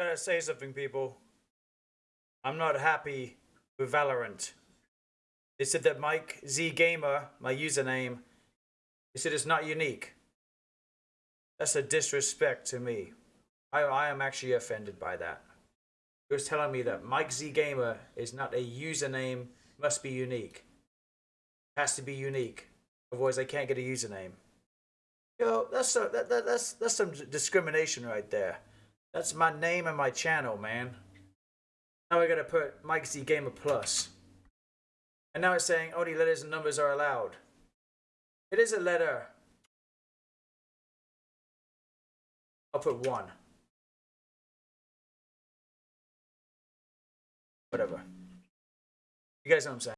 Gotta say something, people. I'm not happy with Valorant. They said that Mike Z Gamer, my username, they said it's not unique. That's a disrespect to me. I, I am actually offended by that. It was telling me that Mike Z Gamer is not a username, must be unique. Has to be unique. Otherwise, I can't get a username. Yo, that's so, that, that, that's that's some discrimination right there. That's my name and my channel, man. Now I gotta put Mike Z Gamer Plus. And now it's saying only letters and numbers are allowed. It is a letter. I'll put one. Whatever. You guys know what I'm saying.